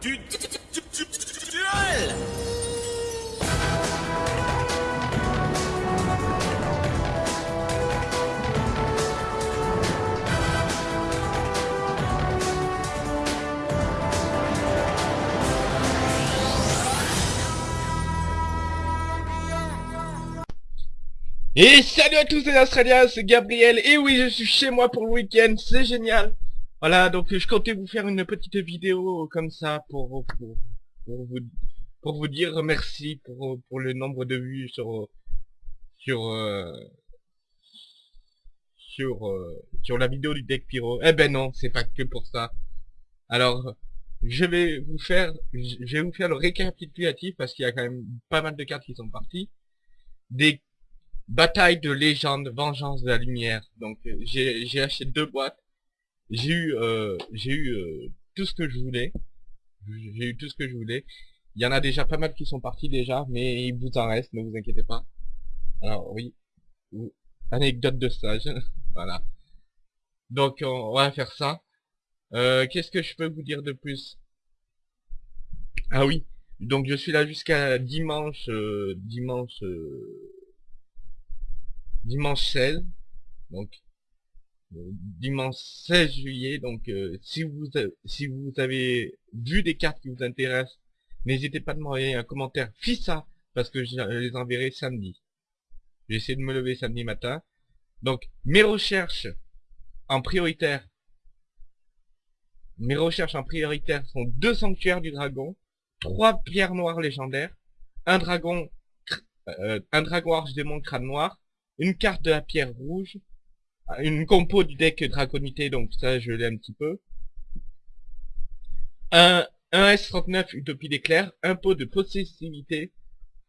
du du- du- du- du- duel. Et salut à tous les Australiens, c'est Gabriel, et oui je suis chez moi pour le week-end, c'est génial Voilà, donc je comptais vous faire une petite vidéo comme ça pour, pour, pour vous, pour vous dire merci pour, pour le nombre de vues sur, sur, euh, sur, euh, sur la vidéo du deck pyro. Eh ben non, c'est pas que pour ça. Alors, je vais vous faire, je vais vous faire le récapitulatif parce qu'il y a quand même pas mal de cartes qui sont parties. Des Bataille de légende, vengeance de la lumière. Donc euh, j'ai acheté deux boîtes. J'ai eu euh, j'ai eu euh, tout ce que je voulais. J'ai eu tout ce que je voulais. Il y en a déjà pas mal qui sont partis déjà, mais il vous en reste, ne vous inquiétez pas. Alors oui, Ou- anecdote de stage, voilà. Donc on, va faire ça. Euh, Qu'est-ce que je peux vous dire de plus? Ah oui, donc je suis là jusqu'à dimanche, euh, dimanche. euh, dimanche 16, donc dimanche 16 juillet, donc euh, si vous si vous avez vu des cartes qui vous intéressent, n'hésitez pas à m'envoyer un commentaire FISA, parce que je les enverrai samedi. J'ai essayé de me lever samedi matin. Donc mes recherches en prioritaire, mes recherches en prioritaire sont deux sanctuaires du dragon, trois pierres noires légendaires, un dragon, euh, un dragon arche démon crâne noir, une carte de la pierre rouge, une compo du deck draconité, donc ça je l'ai un petit peu, un, un S39 Utopie d'éclair, un pot de possessivité,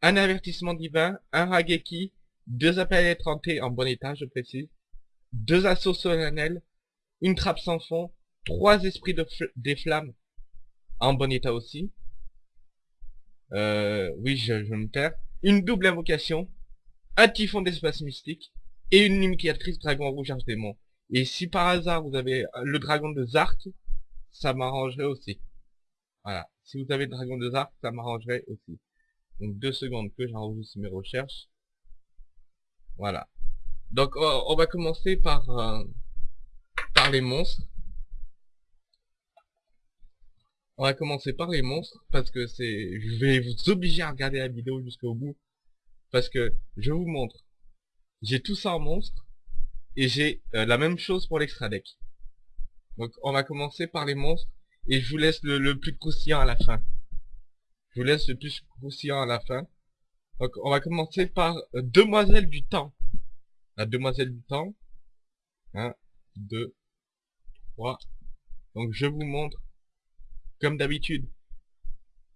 un avertissement divin, un Rageki, deux appels étrantés en bon état, je précise, deux assauts solennels, une trappe sans fond, trois esprits de des flammes en bon état aussi, euh, oui je, je me perds, une double invocation, un typhon d'espace mystique et une limitatrice dragon rouge arche démon. Et si par hasard vous avez le dragon de Zark, ça m'arrangerait aussi. Voilà. Si vous avez le dragon de Zark, ça m'arrangerait aussi. Donc deux secondes que j'enregistre mes recherches. Voilà. Donc on on va commencer par euh, par les monstres. On va commencer par les monstres parce que c'est je vais vous obliger à regarder la vidéo jusqu'au bout parce que je vous montre. J'ai tout ça en monstre et j'ai euh, la même chose pour l'extra deck. Donc on va commencer par les monstres et je vous laisse le, plus croustillant à la fin. Je vous laisse le plus croustillant à la fin. Donc on va commencer par euh, Demoiselle du Temps. La Demoiselle du Temps. 1, 2, 3. Donc je vous montre comme d'habitude.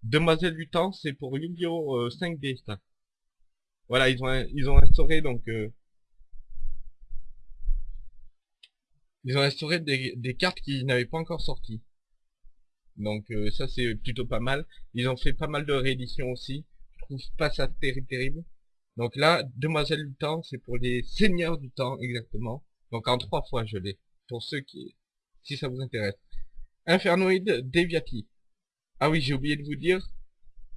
Demoiselle du Temps, c'est pour Yu-Gi-Oh! euh, 5D, ça. Voilà, ils ont ils ont instauré donc euh, ils ont instauré des, cartes qui n'avaient pas encore sorti. Donc euh, ça c'est plutôt pas mal. Ils ont fait pas mal de rééditions aussi. Je trouve pas ça terri- terrible. Donc là, Demoiselle du Temps, c'est pour les Seigneurs du Temps exactement. Donc en trois fois je l'ai. Pour ceux qui si ça vous intéresse. Infernoid Deviati. Ah oui, j'ai oublié de vous dire.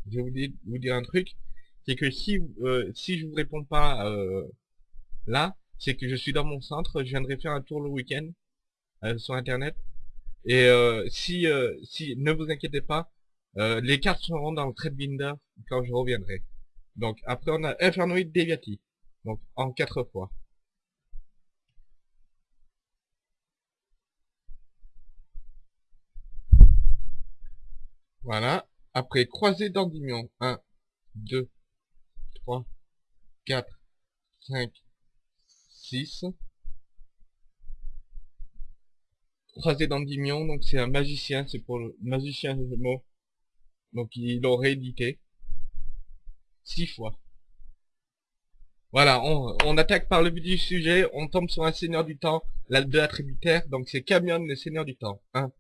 J'ai oublié de vous dire un truc c'est que si euh, si je vous réponds pas euh, là, c'est que je suis dans mon centre, je viendrai faire un tour le week-end euh, sur internet. Et euh, si si ne vous inquiétez pas, les cartes seront dans le trade binder quand je reviendrai. Donc après on a Infernoid Deviati, donc en quatre fois. Voilà. Après croisé d'Endymion, 1, 2, 3, 4, 5, 6. Croisé d'Endymion, donc c'est un magicien, c'est pour le magicien des mots. Donc il l'aurait édité. 6 fois. Voilà, on, attaque par le but du sujet, on tombe sur un seigneur du temps, la de l'attributaire, donc c'est Camion le seigneur du temps. 1,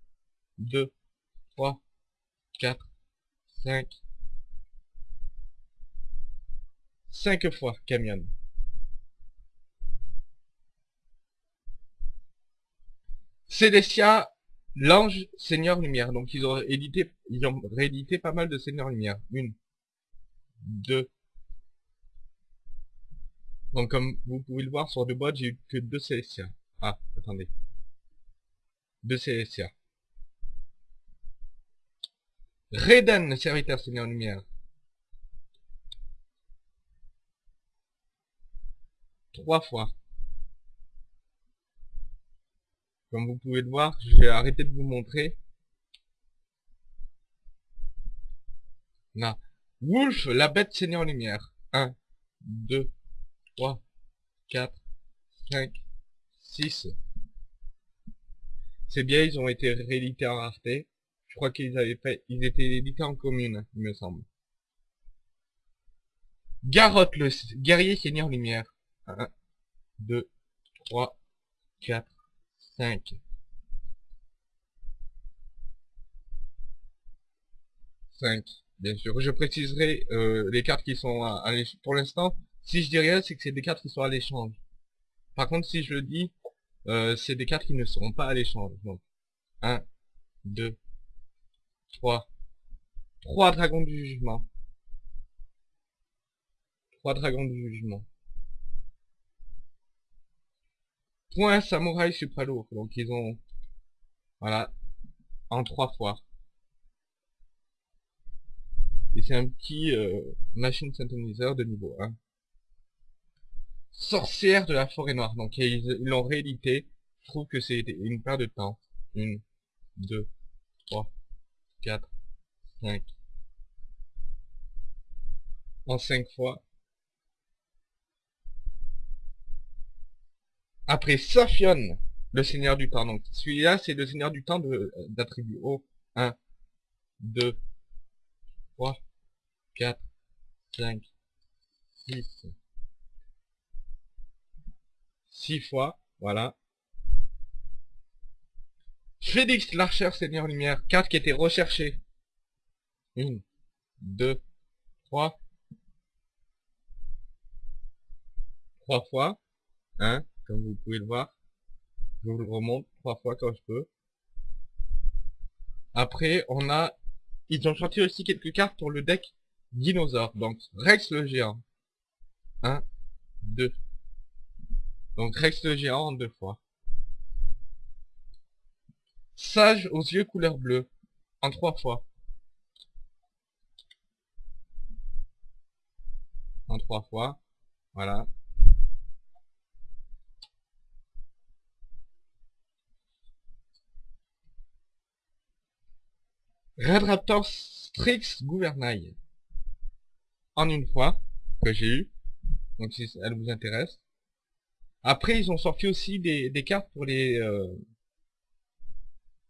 2, 3, 4, 5, 5 fois Camion. Célestia, L'ange Seigneur Lumière. Donc ils ont édité, ils ont réédité pas mal de Seigneur Lumière. Une, deux. Donc comme vous pouvez le voir sur deux boîtes, j'ai eu que deux Célestia. Ah, attendez. Deux Célestia. Reden, serviteur Seigneur Lumière. Fois. Comme vous pouvez le voir, je vais arrêter de vous montrer. Là. Wolf, la bête Seigneur Lumière. 1, 2, 3, 4, 5, 6. C'est bien, ils ont été réédités en rareté. Je crois qu'ils avaient fait, ils étaient édités en commune, il me semble. Garotte, le guerrier Seigneur Lumière. 1, 2, 3, 4, 5. 5. Bien sûr, je préciserai euh, les cartes qui sont à, à Pour l'instant, si je dis rien, c'est que c'est des cartes qui sont à l'échange. Par contre, si je le dis, euh, c'est des cartes qui ne seront pas à l'échange. Donc, 1, 2, 3. 3 dragons du jugement. 3 dragons du jugement. Point samouraï supralourd. Donc ils ont... Voilà. En trois fois. Et c'est un petit euh, machine synthoniseur de niveau 1. Sorcière de la forêt noire. Donc ils l'ont réédité. Je trouve que c'est une paire de temps. Une, deux, trois, quatre, cinq. En cinq fois. Après Sophion, le seigneur du temps. Donc celui-là, c'est le seigneur du temps d'attribut haut. 1, 2, 3, 4, 5, 6. 6 fois, voilà. Félix l'archer seigneur lumière, carte qui était recherchée. 1, 2, 3. 3 fois. 1, comme vous pouvez le voir. Je vous le remonte trois fois quand je peux. Après, on a... Ils ont sorti aussi quelques cartes pour le deck dinosaure. Donc, Rex le géant. 1, 2. Donc, Rex le géant en deux fois. Sage aux yeux couleur bleue. En trois fois. En trois fois. Voilà. Red Raptor Strix Gouvernail. En une fois, que j'ai eu. Donc si elle vous intéresse. Après, ils ont sorti aussi des, cartes pour les euh,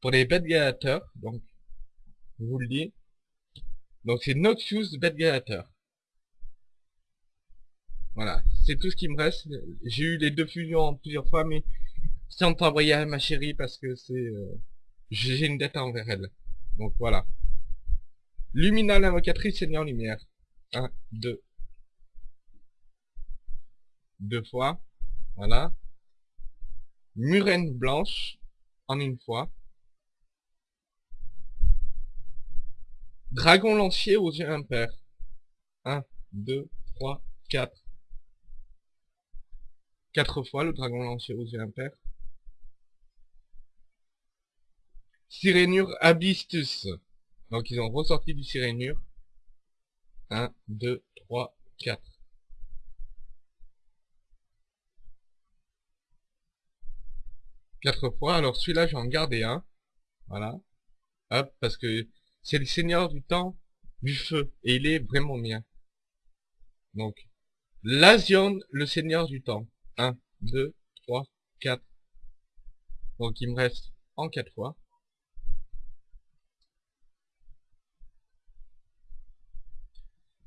pour les bêtes Donc, je vous le dis. Donc c'est Noxious Bête Voilà, c'est tout ce qui me reste. J'ai eu les deux fusions plusieurs fois, mais sans t'envoyer à ma chérie parce que c'est... Euh, j'ai une dette envers elle. Donc voilà. Lumina l'invocatrice Seigneur Lumière. 1, 2. Deux fois. Voilà. Murène blanche. En une fois. Dragon lancier aux yeux impairs. 1, 2, 3, 4. 4 fois le dragon lancier aux yeux impairs. Sirénure Abystus. Donc ils ont ressorti du Sirénure. 1, 2, 3, 4. Quatre fois. Alors celui-là, j'en gardais un. Voilà. Hop, parce que c'est le seigneur du temps, du feu. Et il est vraiment bien. Donc, Lasion, le seigneur du temps. 1, 2, 3, 4. Donc il me reste en 4 fois.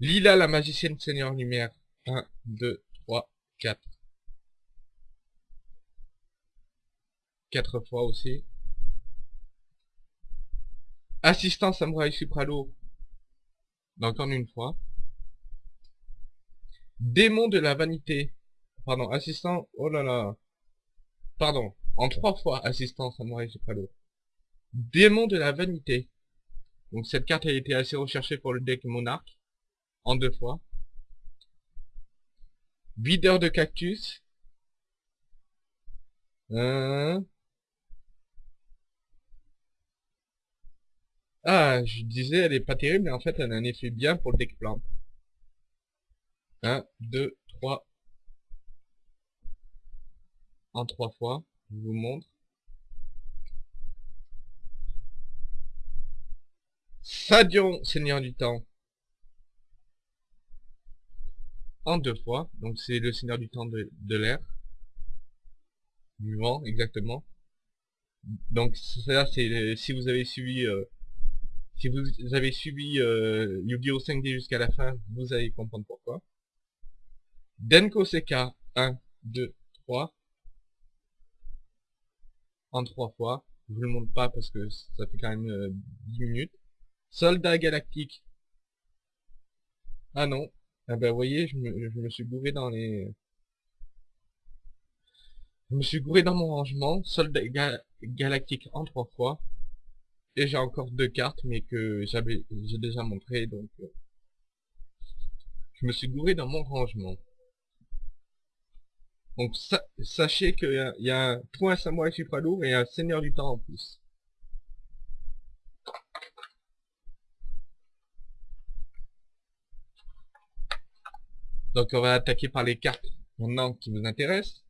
Lila, la magicienne Seigneur Lumière. 1, 2, 3, 4. 4 fois aussi. Assistant Samouraï Supralo. Encore une fois. Démon de la vanité. Pardon, assistant... Oh là là. Pardon. En trois fois, assistant Samouraï Supralo. Démon de la vanité. Donc cette carte a été assez recherchée pour le deck monarque. En deux fois. Videur de cactus. Euh, Ah, je disais, elle est pas terrible, mais en fait, elle a un effet bien pour le deck plante. 1, 2, 3. En trois fois, je vous montre. Sadion, Seigneur du Temps. En deux fois, donc c'est le Seigneur du Temps de, de l'air. Du vent, exactement. Donc ça, c'est si vous avez suivi... Euh, si vous avez suivi euh, Yu-Gi-Oh 5D jusqu'à la fin, vous allez comprendre pourquoi. Denko Seka, 1, 2, 3. En 3 fois. Je vous le montre pas parce que ça fait quand même 10 euh, minutes. Soldat galactique. Ah non. Ah ben vous voyez, je me, je me suis gouré dans les... Je me suis gouré dans mon rangement. Soldat galactique en 3 fois. Et j'ai encore deux cartes, mais que j'ai déjà montré, donc euh, je me suis gouré dans mon rangement. Donc sachez qu'il y, a un point samouraï super lourd et un seigneur du temps en plus. Donc on va attaquer par les cartes maintenant qui vous intéressent.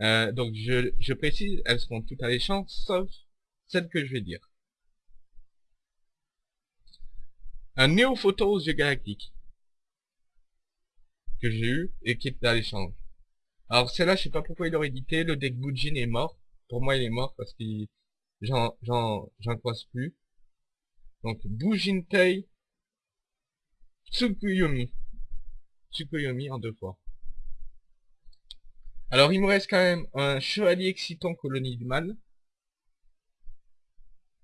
Euh, donc je, je précise, elles seront toutes à l'échange, sauf celles que je vais dire. un néophoto aux yeux galactiques que j'ai eu et qui est à l'échange. Alors celle-là, je sais pas pourquoi il aurait édité, le deck Bujin est mort. Pour moi, il est mort parce que j'en j'en j'en croise plus. Donc Bujintei Tsukuyomi. Tsukuyomi en deux fois. Alors il me reste quand même un chevalier excitant colonie du mal.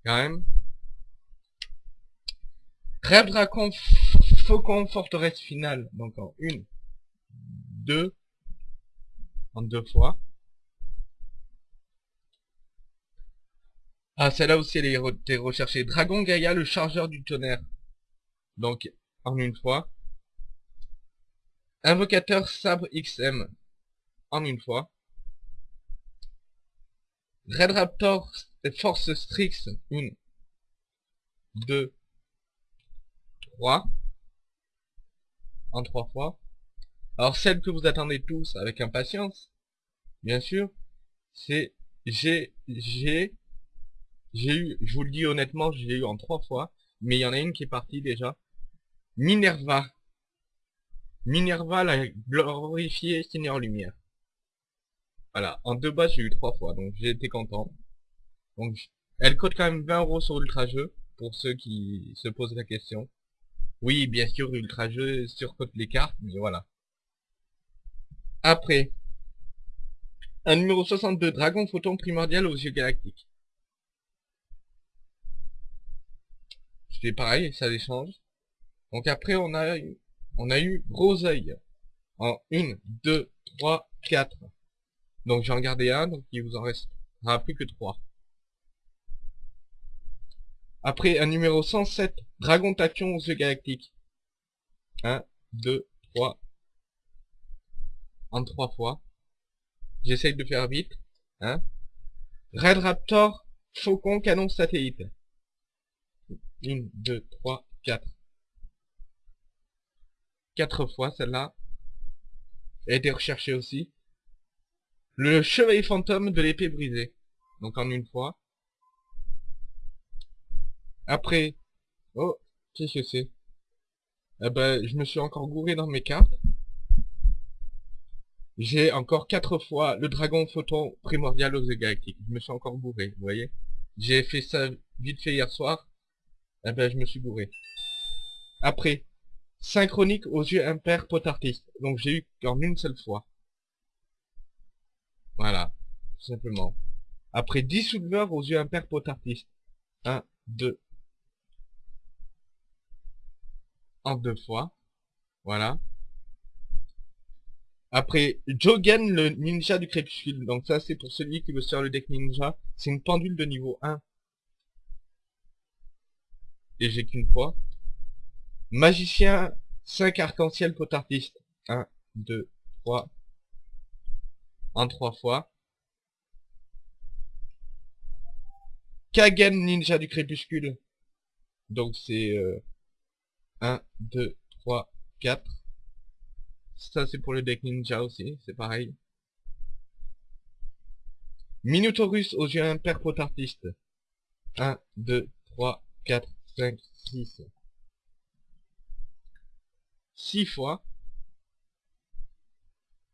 Quand même. Rêve Dracon Faucon Forteresse Finale. Donc en une, deux, en deux fois. Ah, celle-là aussi, elle est recherchée. Dragon Gaïa, le chargeur du tonnerre. Donc, en une fois. Invocateur Sabre XM. En une fois. Red Raptor Force Strix. Une. Deux. En trois fois. Alors celle que vous attendez tous avec impatience, bien sûr, c'est j'ai j'ai j'ai eu, je vous le dis honnêtement, j'ai eu en trois fois, mais il y en a une qui est partie déjà. Minerva. Minerva, la glorifiée Seigneur Lumière. Voilà, en deux bas j'ai eu trois fois, donc j'ai été content. Donc elle coûte quand même 20 euros sur Ultra Jeu, pour ceux qui se posent la question. Oui, bien sûr, Ultra Jeu surcote les cartes, mais voilà. Après, un numéro 62, Dragon Photon Primordial aux yeux galactiques. C'est pareil, ça échange. Donc après, on a on a eu Groseille. En 1, 2, 3, 4. Donc j'en gardé un, donc il vous en restera plus que 3. Après, un numéro 107, Dragon Tachyon aux yeux galactiques. 1, 2, 3. En 3 fois. J'essaye de faire vite. Hein. Red Raptor, Faucon, Canon Satellite. 1, 2, 3, 4. 4 fois celle-là. A été recherchée aussi. Le Chevalier Fantôme de l'épée brisée. Donc en une fois. Après, oh, qu'est-ce que c'est Eh ben, je me suis encore gouré dans mes cartes. J'ai encore quatre fois le dragon photon primordial aux galactiques. Je me suis encore bourré, vous voyez. J'ai fait ça vite fait hier soir. Eh ben, je me suis bourré. Après, synchronique aux yeux impairs potartistes. Donc j'ai eu qu'en une seule fois. Voilà, tout simplement. Après, dissoulveur aux yeux impairs potartistes. 1, 2, en deux fois. Voilà. Après, Jogen, le ninja du crépuscule. Donc ça, c'est pour celui qui veut faire le deck ninja. C'est une pendule de niveau 1. et j'ai qu'une fois. Magicien, 5 arc-en-ciel potartiste. 1, 2, 3. En 3 fois. Kagen Ninja du Crépuscule. Donc c'est 1, 2, 3, 4. Ça c'est pour le deck Ninja aussi, c'est pareil. Minotaurus aux yeux impair potartiste. 1, 2, 3, 4, 5, 6. 6 fois.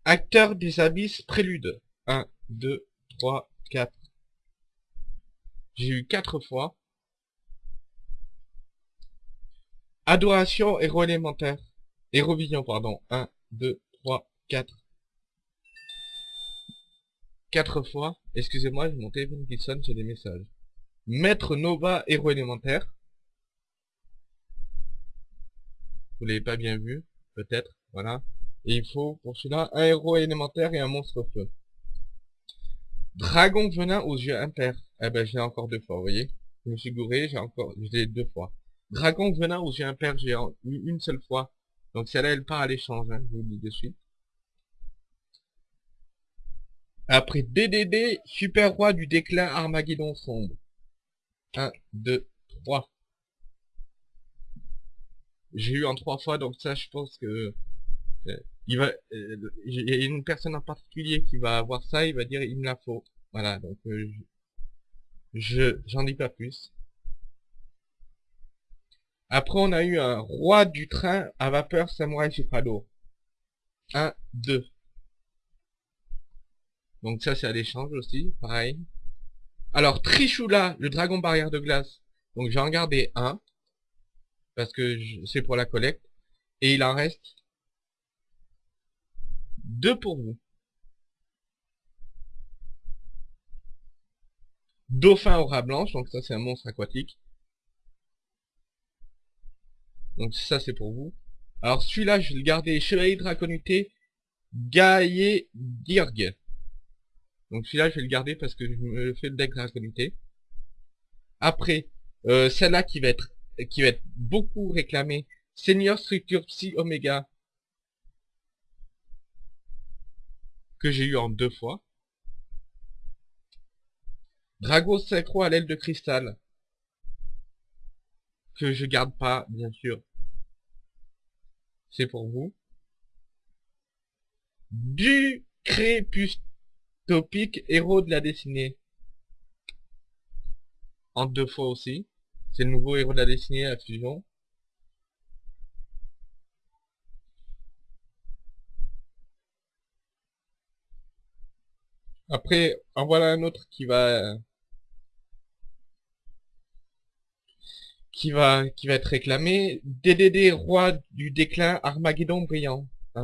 Acteur des abysses prélude. 1, 2, 3, 4. J'ai eu 4 fois. Adoration héros élémentaire. Hérovision, pardon. 1, 2, 3, 4. 4 fois. Excusez-moi, j'ai mon téléphone qui sonne, j'ai des messages. Maître Nova, héros élémentaire. Vous l'avez pas bien vu, peut-être, voilà. Et il faut, pour cela, un héros élémentaire et un monstre feu. Dragon venin aux yeux impairs. Eh ben, j'ai encore deux fois, vous voyez. Je me suis gouré, j'ai encore, j'ai deux fois. Dragon venin aux yeux impairs, j'ai eu une seule fois. Donc celle-là, elle part à l'échange, hein, je vous le dis de suite. Après DDD, Super Roi du déclin Armageddon sombre. 1, 2, 3. J'ai eu en trois fois, donc ça, je pense que... Euh, il va, euh, y a une personne en particulier qui va avoir ça, il va dire il me la faut. Voilà, donc euh, je j'en dis pas plus. Après, on a eu un roi du train à vapeur samouraï suprado. 1, 2. Donc ça, c'est à l'échange aussi, pareil. Alors, Trishula, le dragon barrière de glace. Donc, j'ai en gardé un. Parce que c'est pour la collecte. Et il en reste deux pour vous. Dauphin aura blanche, donc ça c'est un monstre aquatique. Donc ça c'est pour vous. Alors celui-là je vais le garder Chevalier Draconuté Gaillé Dirg. Donc celui-là, je vais le garder parce que je me fais le deck Draconité. Après, euh, celle-là qui va être qui va être beaucoup réclamée, Senior Structure Psy Omega, que j'ai eu en deux fois. Drago Sacro à l'aile de cristal, que je garde pas, bien sûr. C'est pour vous. Du Crépuscule Topic, héros de la dessinée. En deux fois aussi. C'est le nouveau héros de la dessinée à fusion. Après, en voilà un autre qui va qui va qui va être réclamé. DDD roi du déclin Armageddon brillant. 1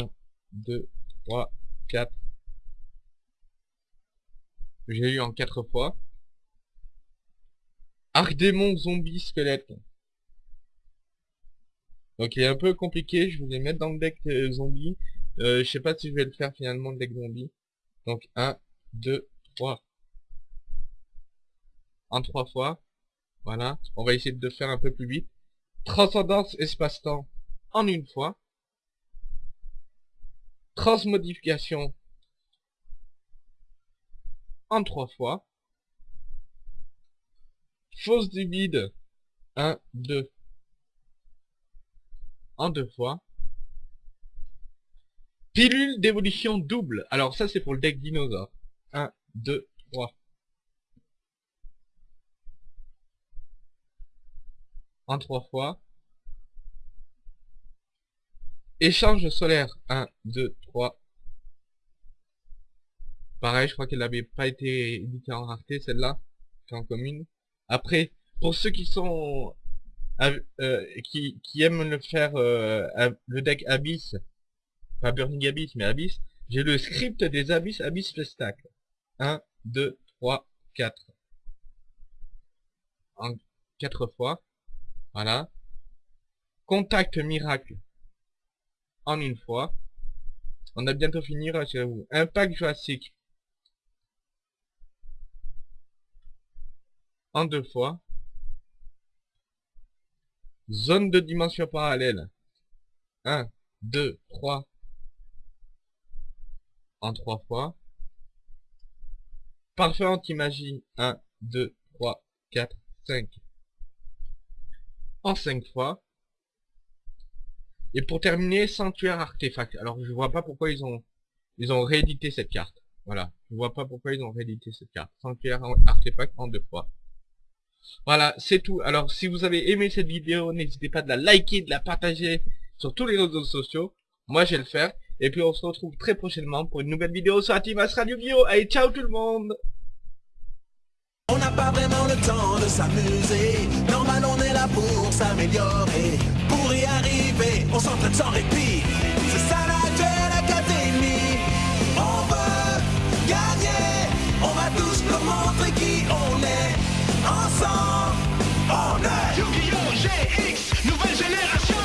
2 3 4 j'ai eu en quatre fois. Arc-démon zombie squelette. Donc il est un peu compliqué, je vais mettre dans le deck euh, zombie. Euh, je sais pas si je vais le faire finalement le deck zombie. Donc 1, 2, 3. En trois fois. Voilà. On va essayer de faire un peu plus vite. Transcendance espace-temps en une fois. Transmodification en trois fois. Fausse du vide, 1, 2, en deux fois. Pilule d'évolution double. Alors ça c'est pour le deck dinosaure. 1, 2, 3. En trois fois. Échange solaire. 1, 2, 3, Pareil, je crois qu'elle n'avait pas été éditée en rareté, celle-là, en commune. Après, pour ceux qui sont euh, qui, aiment le faire euh, le deck Abyss, pas Burning Abyss, mais Abyss, j'ai le script des Abyss Abyss Spectacle. 1, 2, 3, 4. En 4 fois. Voilà. Contact miracle. En une fois. On a bientôt fini, rassurez-vous. Impact Jurassic. En deux fois. Zone de dimension parallèle. 1, 2, 3. En 3 fois. Parfait anti-magie. 1, 2, 3, 4, 5. En 5 fois. Et pour terminer, sanctuaire artefact. Alors je vois pas pourquoi ils ont ils ont réédité cette carte. Voilà. Je vois pas pourquoi ils ont réédité cette carte. Sanctuaire artefact en deux fois. Voilà, c'est tout. Alors si vous avez aimé cette vidéo, n'hésitez pas de la liker, de la partager sur tous les réseaux sociaux. Moi je vais le faire. Et puis on se retrouve très prochainement pour une nouvelle vidéo sur Atimas Radio Bio. Allez, ciao tout le monde On n'a pas vraiment le temps de s'amuser. Normal, on est là pour s'améliorer. Pour y arriver, on s'entraîne sans répit. C'est ça la Duel Academy. On veut gagner. On va tous nous montrer qui on est. Ensemble, on est Yu-Gi-Oh! GX!